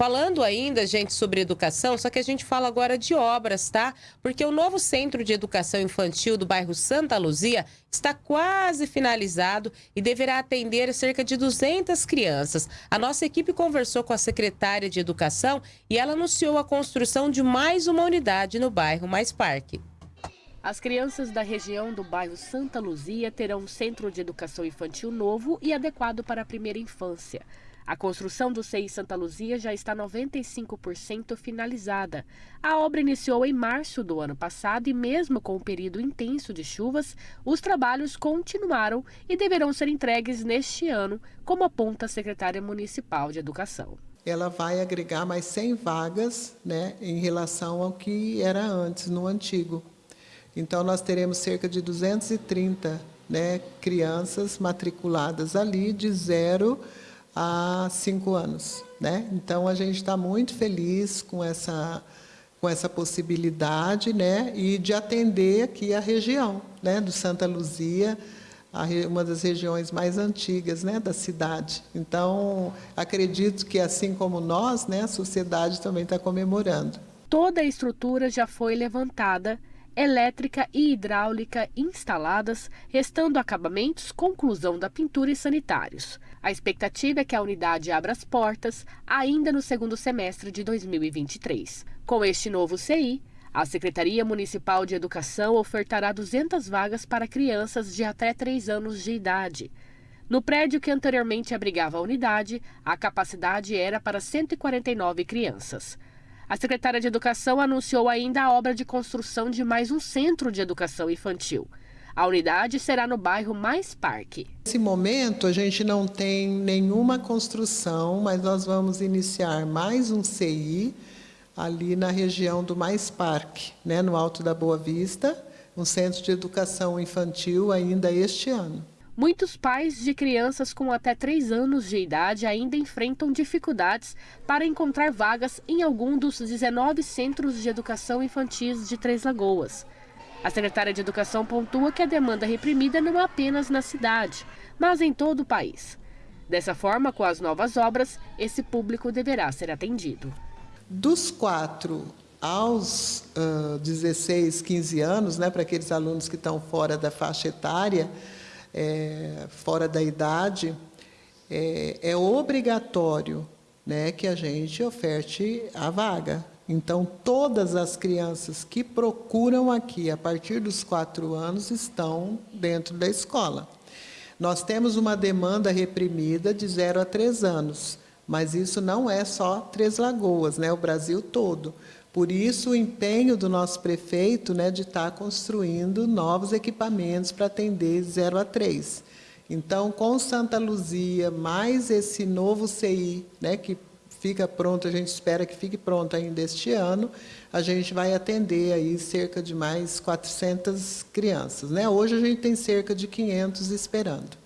Falando ainda, gente, sobre educação, só que a gente fala agora de obras, tá? Porque o novo Centro de Educação Infantil do bairro Santa Luzia está quase finalizado e deverá atender cerca de 200 crianças. A nossa equipe conversou com a secretária de Educação e ela anunciou a construção de mais uma unidade no bairro Mais Parque. As crianças da região do bairro Santa Luzia terão um centro de educação infantil novo e adequado para a primeira infância. A construção do CI Santa Luzia já está 95% finalizada. A obra iniciou em março do ano passado e, mesmo com o período intenso de chuvas, os trabalhos continuaram e deverão ser entregues neste ano, como aponta a secretária municipal de Educação. Ela vai agregar mais 100 vagas né, em relação ao que era antes, no antigo. Então, nós teremos cerca de 230 né, crianças matriculadas ali, de zero há cinco anos. Né? Então, a gente está muito feliz com essa, com essa possibilidade né? e de atender aqui a região né? do Santa Luzia, uma das regiões mais antigas né, da cidade. Então, acredito que, assim como nós, né, a sociedade também está comemorando. Toda a estrutura já foi levantada elétrica e hidráulica instaladas, restando acabamentos, conclusão da pintura e sanitários. A expectativa é que a unidade abra as portas ainda no segundo semestre de 2023. Com este novo CI, a Secretaria Municipal de Educação ofertará 200 vagas para crianças de até 3 anos de idade. No prédio que anteriormente abrigava a unidade, a capacidade era para 149 crianças. A secretária de Educação anunciou ainda a obra de construção de mais um centro de educação infantil. A unidade será no bairro Mais Parque. Nesse momento, a gente não tem nenhuma construção, mas nós vamos iniciar mais um CI ali na região do Mais Parque, né, no Alto da Boa Vista, um centro de educação infantil ainda este ano. Muitos pais de crianças com até 3 anos de idade ainda enfrentam dificuldades para encontrar vagas em algum dos 19 centros de educação infantis de Três Lagoas. A secretária de Educação pontua que a demanda reprimida não é apenas na cidade, mas em todo o país. Dessa forma, com as novas obras, esse público deverá ser atendido. Dos 4 aos uh, 16, 15 anos, né, para aqueles alunos que estão fora da faixa etária, é, fora da idade, é, é obrigatório né, que a gente oferte a vaga. Então, todas as crianças que procuram aqui a partir dos quatro anos estão dentro da escola. Nós temos uma demanda reprimida de 0 a 3 anos, mas isso não é só Três Lagoas, né? o Brasil todo. Por isso, o empenho do nosso prefeito né, de estar construindo novos equipamentos para atender 0 a 3. Então, com Santa Luzia, mais esse novo CI, né, que fica pronto, a gente espera que fique pronto ainda este ano, a gente vai atender aí cerca de mais 400 crianças. Né? Hoje a gente tem cerca de 500 esperando.